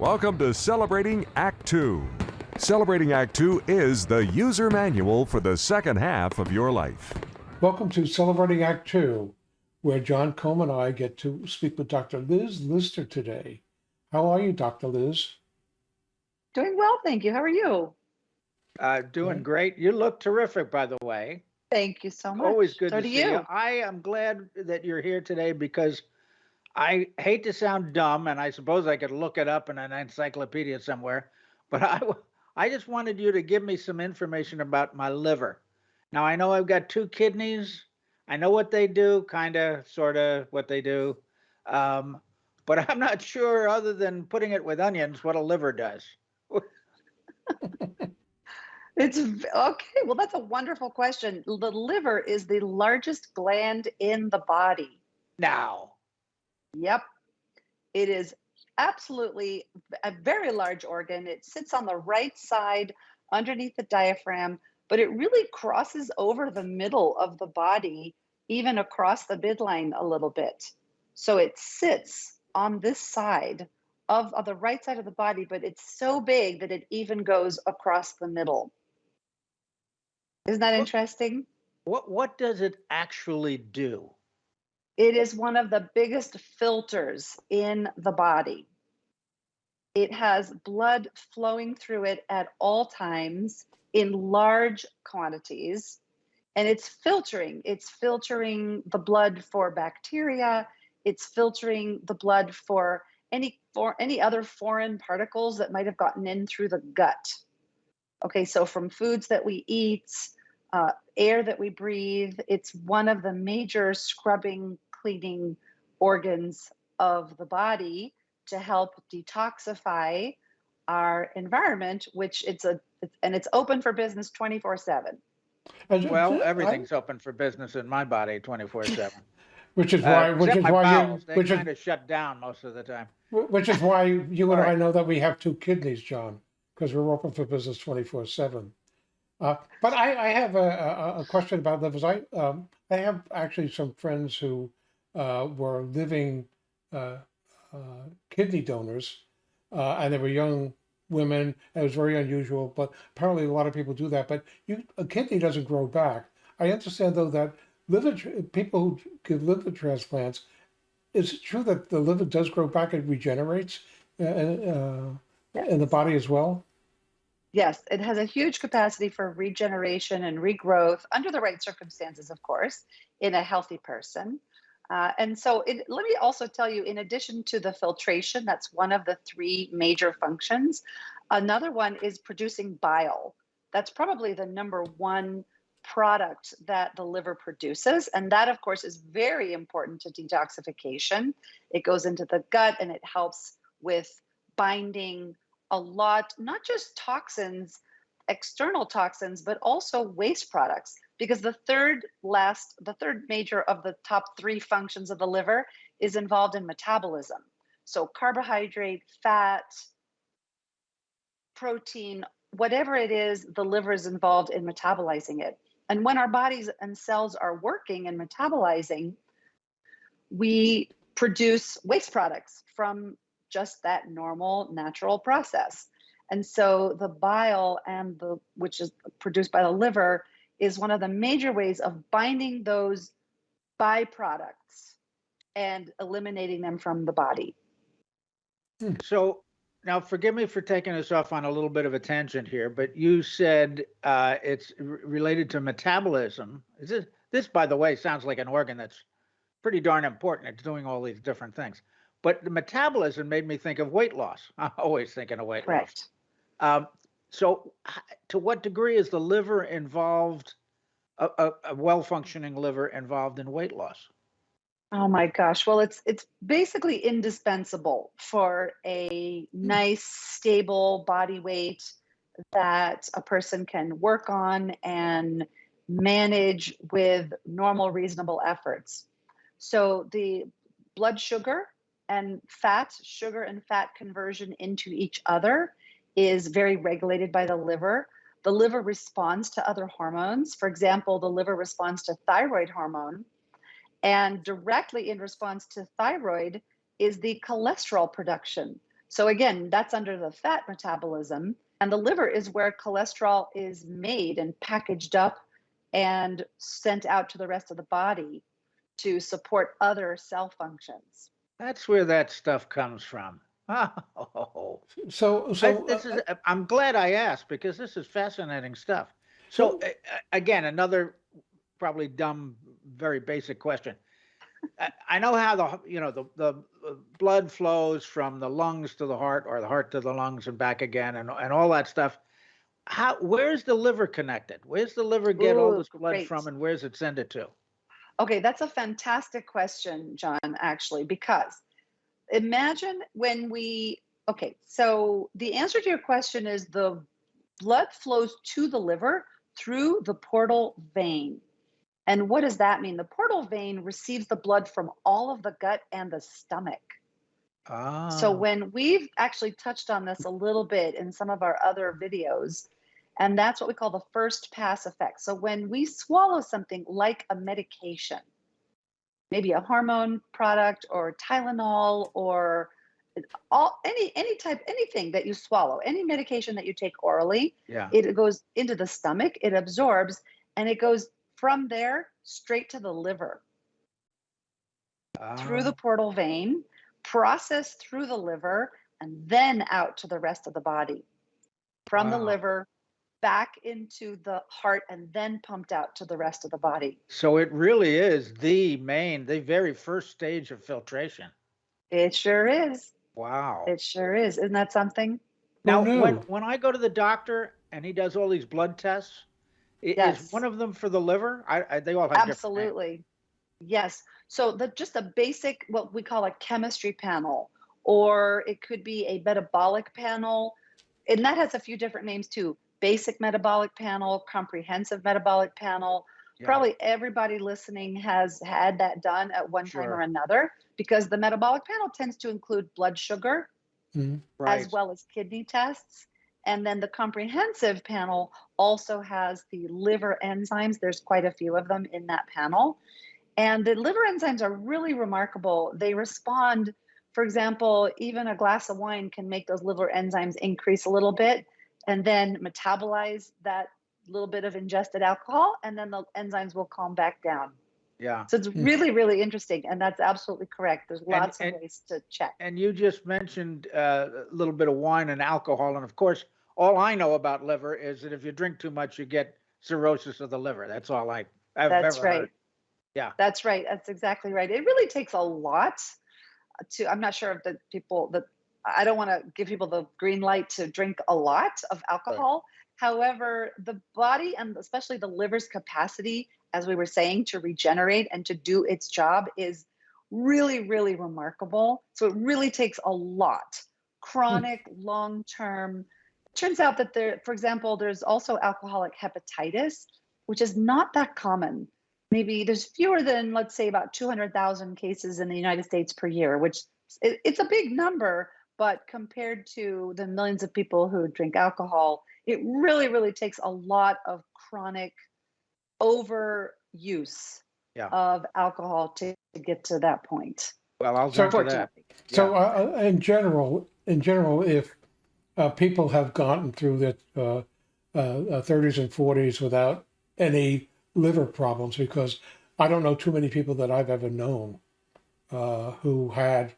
Welcome to Celebrating Act Two. Celebrating Act Two is the user manual for the second half of your life. Welcome to Celebrating Act Two, where John Combe and I get to speak with Dr. Liz Lister today. How are you, Dr. Liz? Doing well, thank you. How are you? Uh, doing great. You look terrific, by the way. Thank you so much. Always good so to do see you. you. I am glad that you're here today because I hate to sound dumb, and I suppose I could look it up in an encyclopedia somewhere, but I, I just wanted you to give me some information about my liver. Now, I know I've got two kidneys. I know what they do, kind of, sort of what they do. Um, but I'm not sure, other than putting it with onions, what a liver does. It's okay. Well, that's a wonderful question. The liver is the largest gland in the body. Now, Yep. It is absolutely a very large organ. It sits on the right side underneath the diaphragm, but it really crosses over the middle of the body, even across the midline a little bit. So it sits on this side of, of the right side of the body, but it's so big that it even goes across the middle. Isn't that interesting? what what does it actually do? It is one of the biggest filters in the body. It has blood flowing through it at all times in large quantities. And it's filtering. It's filtering the blood for bacteria. It's filtering the blood for any for any other foreign particles that might have gotten in through the gut. Okay, so from foods that we eat, uh, air that we breathe, it's one of the major scrubbing, cleaning organs of the body to help detoxify our environment, which it's a it's, and it's open for business 24 7. And ju- Well, ju- I- everything's open for business in my body 24 7. Which is why, which is why bowels, you, they which is, of shut down most of the time. which is why you and All I know that we have two kidneys, John, because we're open for business twenty-four seven. Uh, but I, I have a, a, a question about livers. I, um, I have actually some friends who, uh, were living, uh, uh, kidney donors, uh, and they were young women. It was very unusual, but apparently a lot of people do that. But you, a kidney doesn't grow back. I understand though that liver people who give liver transplants, is it true that the liver does grow back and regenerates uh, uh, in the body as well? Yes, it has a huge capacity for regeneration and regrowth under the right circumstances, of course, in a healthy person. Uh, and so, it, let me also tell you, in addition to the filtration, that's one of the three major functions. Another one is producing bile. That's probably the number one product that the liver produces. And that, of course, is very important to detoxification. It goes into the gut and it helps with binding a lot, not just toxins, external toxins, but also waste products. Because the third last, the third major of the top three functions of the liver is involved in metabolism. So carbohydrate, fat, protein, whatever it is, the liver is involved in metabolizing it. And when our bodies and cells are working and metabolizing, we produce waste products from just that normal natural process. And so the bile and the which is produced by the liver is one of the major ways of binding those byproducts and eliminating them from the body. So now forgive me for taking us off on a little bit of a tangent here, but you said uh, it's related to metabolism. Is this, this, by the way, sounds like an organ that's pretty darn important. It's doing all these different things. But the metabolism made me think of weight loss. I'm always thinking of weight loss. Um, so, to what degree is the liver involved, a, a, a well functioning liver involved in weight loss? Oh my gosh. Well, it's it's basically indispensable for a hmm. nice stable body weight that a person can work on and manage with normal reasonable efforts. So the blood sugar and fat, sugar and fat conversion into each other is very regulated by the liver. The liver responds to other hormones. For example, the liver responds to thyroid hormone and directly in response to thyroid is the cholesterol production. So again, that's under the fat metabolism. And the liver is where cholesterol is made and packaged up and sent out to the rest of the body to support other cell functions. That's where that stuff comes from. Oh, So, I, so this uh, is, I'm glad I asked because this is fascinating stuff. So, So- uh, uh, again, another probably dumb, very basic question. I, I know how the, you know, the, the uh, blood flows from the lungs to the heart or the heart to the lungs and back again and, and all that stuff. How, where's the liver connected? Where's the liver get all Ooh, this blood great. from and where's it send it to? Okay, that's a fantastic question, John, actually, because imagine when we, okay, so the answer to your question is the blood flows to the liver through the portal vein. And what does that mean? The portal vein receives the blood from all of the gut and the stomach. Ah, So when we've actually touched on this a little bit in some of our other videos, and that's what we call the first pass effect. So when we swallow something like a medication, maybe a hormone product or Tylenol or all any any type anything that you swallow, any medication that you take orally, yeah. it goes into the stomach, it absorbs, and it goes from there straight to the liver through the Ah, portal vein, processed through the liver, and then out to the rest of the body. From the liver back into the heart and then pumped out to the rest of the body. So it really is the main, the very first stage of filtration. It sure is. Wow. It sure is. Isn't that something? Now, when, when I go to the doctor and he does all these blood tests, i- is one of them for the liver? I, I they all have different. Absolutely. Yes. So the just a basic what we call a chemistry panel, or it could be a metabolic panel, and that has a few different names too. Basic metabolic panel, comprehensive metabolic panel. Yeah, Probably everybody listening has had that done at one time or another because the metabolic panel tends to include blood sugar, mhm. right. as well as kidney tests. And then the comprehensive panel also has the liver enzymes. There's quite a few of them in that panel. And the liver enzymes are really remarkable. They respond, for example, even a glass of wine can make those liver enzymes increase a little bit and then metabolize that little bit of ingested alcohol, and then the enzymes will calm back down. Yeah. So it's Hmm. really, really interesting. And that's absolutely correct. There's lots and- of ways to check. And you just mentioned uh, a little bit of wine and alcohol, and of course, all I know about liver is that if you drink too much, you get cirrhosis of the liver. That's all I, I've That's ever right. heard. Yeah. That's right. That's exactly right. It really takes a lot to, I'm not sure if the people that, I don't want to give people the green light to drink a lot of alcohol. However, the body and especially the liver's capacity, as we were saying, to regenerate and to do its job is really, really remarkable. So it really takes a lot. Hmm. Chronic, long term. Turns out that there, for example, there's also alcoholic hepatitis, which is not that common maybe there's fewer than let's say about 200,000 cases in the United States per year, which it's a big number, but compared to the millions of people who drink alcohol, it really, really takes a lot of chronic overuse Yeah. of alcohol to, to get to that point. Well, I'll So- to that. Unfortunately. So, uh, uh, in general, in general, if uh, people have gotten through their uh, uh, uh, 30s and 40s without any liver problems, because I don't know too many people that I've ever known uh, who had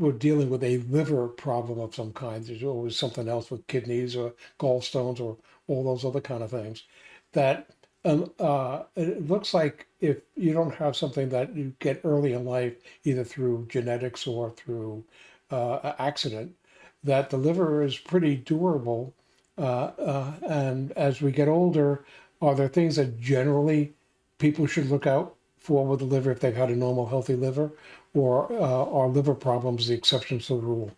were dealing with a liver problem of some kind. There's always something else with kidneys or gallstones or all those other kind of things. That um, uh, it looks like if you don't have something that you get early in life, either through genetics or through uh, accident, that the liver is pretty durable. Uh, uh, and as we get older, are there things that generally people should look out for with the liver if they've had a normal, healthy liver, or uh, are liver problems the exceptions to the rule?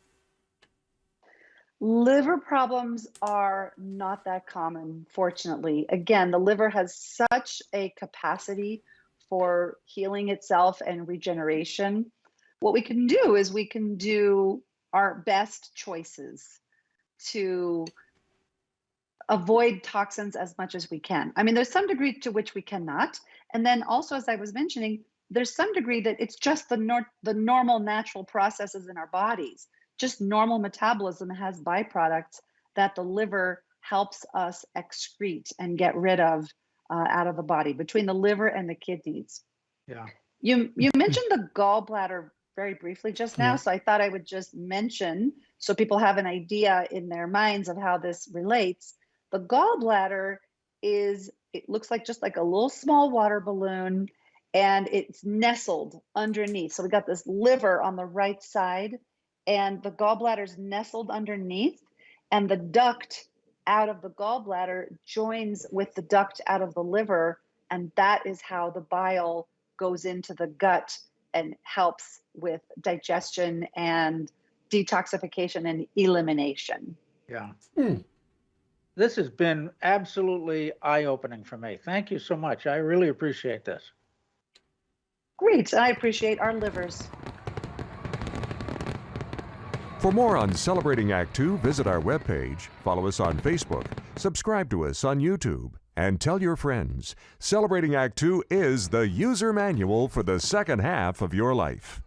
Liver problems are not that common, fortunately. Again, the liver has such a capacity for healing itself and regeneration. What we can do is we can do our best choices to avoid toxins as much as we can. I mean, there's some degree to which we cannot. And then also, as I was mentioning, there's some degree that it's just the nor- the normal natural processes in our bodies just normal metabolism has byproducts that the liver helps us excrete and get rid of uh, out of the body between the liver and the kidneys. Yeah. You you mentioned the gallbladder very briefly just now, Yeah. so I thought I would just mention so people have an idea in their minds of how this relates. The gallbladder is it looks like just like a little small water balloon and it's nestled underneath. So we got this liver on the right side and the gallbladder's nestled underneath and the duct out of the gallbladder joins with the duct out of the liver and that is how the bile goes into the gut and helps with digestion and detoxification and elimination. Yeah. Hmm. This has been absolutely eye-opening for me. Thank you so much. I really appreciate this. Great. I appreciate our livers. For more on Celebrating Act Two, visit our webpage, follow us on Facebook, subscribe to us on YouTube, and tell your friends. Celebrating Act Two is the user manual for the second half of your life.